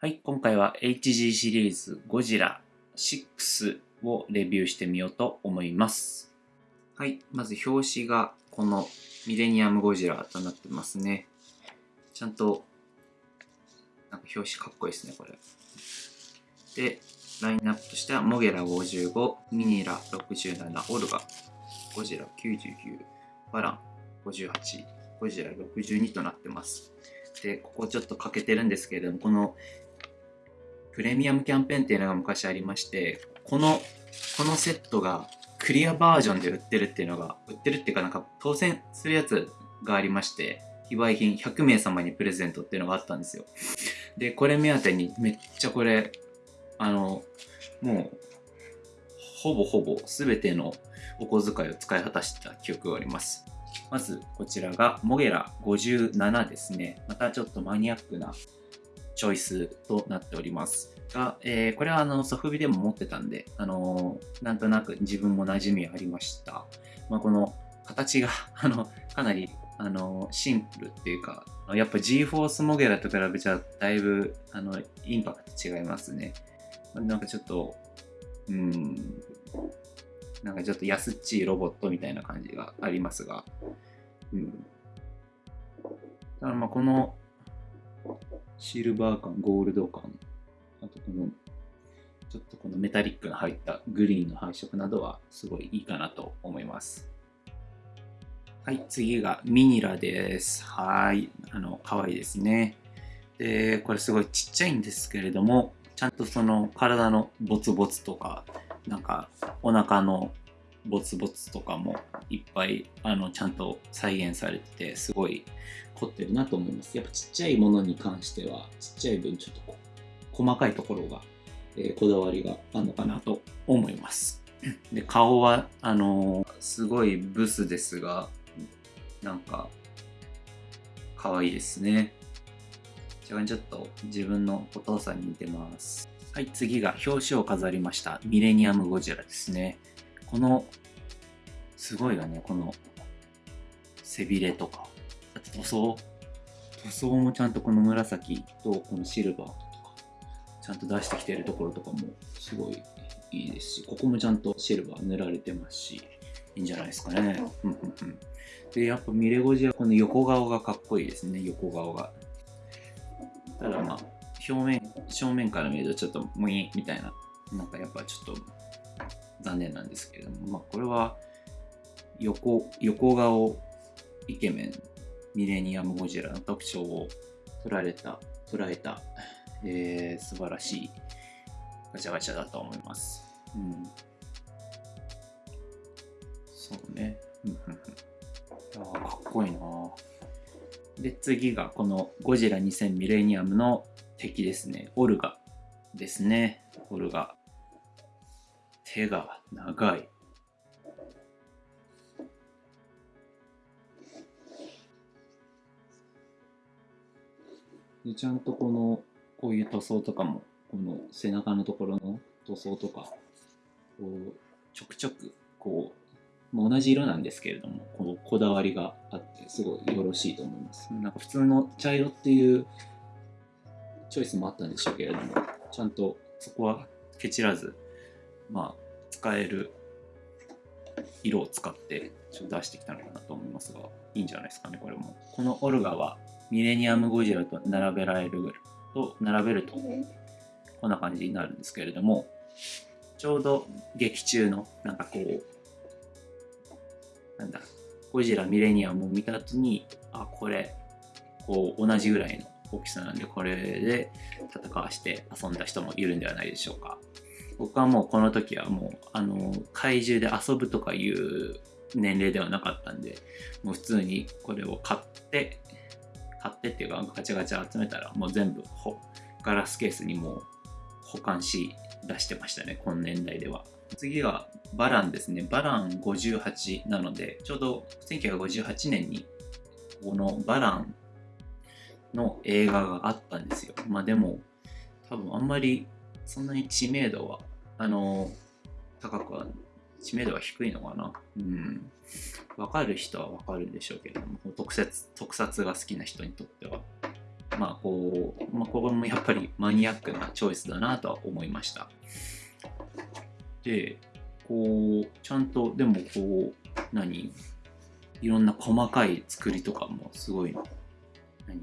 はい、今回は HG シリーズゴジラ6をレビューしてみようと思います。はい、まず表紙がこのミレニアムゴジラとなってますね。ちゃんと、なんか表紙かっこいいですね、これ。で、ラインナップとしては、モゲラ55、ミニラ67、オルガ、ゴジラ99、バラン58、ゴジラ62となってます。で、ここちょっと欠けてるんですけれども、このプレミアムキャンペーンっていうのが昔ありまして、この、このセットがクリアバージョンで売ってるっていうのが、売ってるっていうかなんか当選するやつがありまして、非売品100名様にプレゼントっていうのがあったんですよ。で、これ目当てにめっちゃこれ、あの、もう、ほぼほぼ全てのお小遣いを使い果たした記憶があります。まず、こちらがモゲラ57ですね。またちょっとマニアックなチョイスとなっておりますが、えー、これはあのソフビでも持ってたんで、あのー、なんとなく自分も馴染みありました。まあ、この形が あのかなりあのシンプルっていうか、やっぱ G-Force モゲラと比べちゃだいぶあのインパクト違いますね。なんかちょっと、うん、なんかちょっと安っちいロボットみたいな感じがありますが、うん。だまあこのシルバー感、ゴールド感、あとこの、ちょっとこのメタリックの入ったグリーンの配色などはすごいいいかなと思います。はい、次がミニラです。はい、あの、可愛いですね。で、これすごいちっちゃいんですけれども、ちゃんとその体のボツボツとか、なんかお腹のボツボツとかもいっぱいあのちゃんと再現されててすごい凝ってるなと思いますやっぱちっちゃいものに関してはちっちゃい分ちょっと細かいところが、えー、こだわりがあるのかなと思いますで顔はあのー、すごいブスですがなんか可愛いですねちょっと自分のお父さんに似てますはい次が表紙を飾りましたミレニアムゴジラですねこの、すごいよね、この背びれとか、あと塗装？塗装もちゃんとこの紫とこのシルバーとか、ちゃんと出してきてるところとかもすごいいいですし、ここもちゃんとシルバー塗られてますし、いいんじゃないですかね。で、やっぱミレゴジはこの横顔がかっこいいですね、横顔が。ただまあ、表面、正面から見るとちょっとムイみたいな、なんかやっぱちょっと残念なんですけれども、まあ、これは横横顔イケメンミレニアムゴジラの特徴を捉えた捉えた、えー、素晴らしいガチャガチャだと思います。うん、そうね。あかっこいいなで、次がこのゴジラ2000ミレニアムの敵ですね。オルガですね。オルガ。手が長い。でちゃんとこのこういう塗装とかもこの背中のところの塗装とかこうちょくちょくこう同じ色なんですけれどもこのこだわりがあってすごいよろしいと思いますなんか普通の茶色っていうチョイスもあったんでしょうけれどもちゃんとそこはケチらずまあ、使える色を使ってちょっと出してきたのかなと思いますが、いいんじゃないですかね、これも。このオルガはミレニアムゴジラと並べられると、並べると、こんな感じになるんですけれども、ちょうど劇中の、なんかこう、なんだ、ゴジラミレニアムを見た後に、あ、これ、こう、同じぐらいの大きさなんで、これで戦わして遊んだ人もいるんではないでしょうか。僕はもうこの時はもう、あの、怪獣で遊ぶとかいう年齢ではなかったんで、もう普通にこれを買って、買ってっていうかガチャガチャ集めたらもう全部ほガラスケースにもう保管し出してましたね、この年代では。次はバランですね。バラン58なので、ちょうど1958年にこのバランの映画があったんですよ。まあでも、多分あんまりそんなに知名度はあの高くは知名度は低いのかな。うん。分かる人は分かるんでしょうけども特撮特撮が好きな人にとっては、まあこう、まあ、これもやっぱりマニアックなチョイスだなとは思いました。でこうちゃんとでもこう何？いろんな細かい作りとかもすごい何？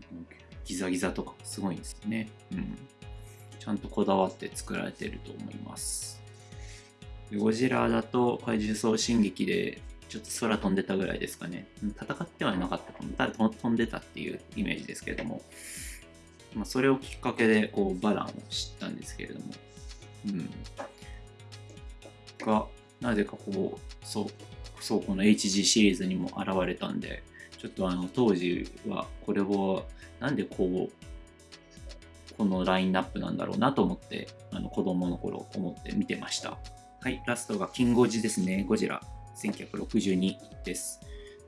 ギザギザとかすごいんですよね、うん、ちゃんとこだわって作られてると思いますゴジラだと怪獣送進撃でちょっと空飛んでたぐらいですかね。戦ってはいなかったかも。ただ飛んでたっていうイメージですけれども、まあ、それをきっかけでこうバランを知ったんですけれども、うん。が、なぜかこう、そう、そうこの HG シリーズにも現れたんで、ちょっとあの当時はこれをなんでこう、このラインナップなんだろうなと思って、あの子供の頃思って見てました。はい、ラストがキンゴジですね、ゴジラ。1962です。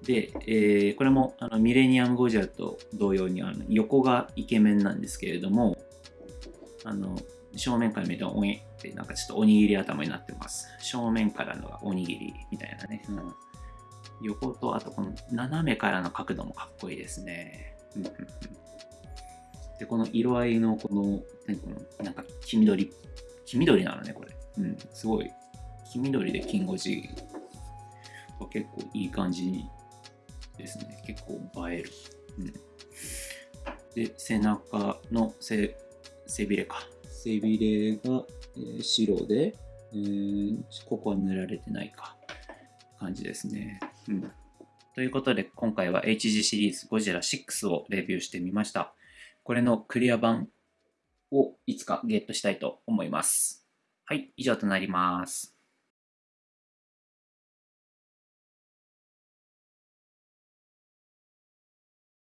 で、えー、これもあのミレニアム・ゴジラと同様にあの横がイケメンなんですけれども、あの正面から見るとおにってなんかちょっとおにぎり頭になってます。正面からのがおにぎりみたいなね。うん、横とあとこの斜めからの角度もかっこいいですね。で、この色合いのこの、何このなんか黄緑、黄緑なのね、これ。うん、すごい。黄緑で金ゴジは結構いい感じですね。結構映える。うん、で、背中の背背びれか。背びれが、えー、白で、えー、ここは塗られてないか。感じですね。うん。ということで、今回は HG シリーズゴジラ6をレビューしてみました。これのクリア版をいつかゲットしたいと思います。はい、以上となります。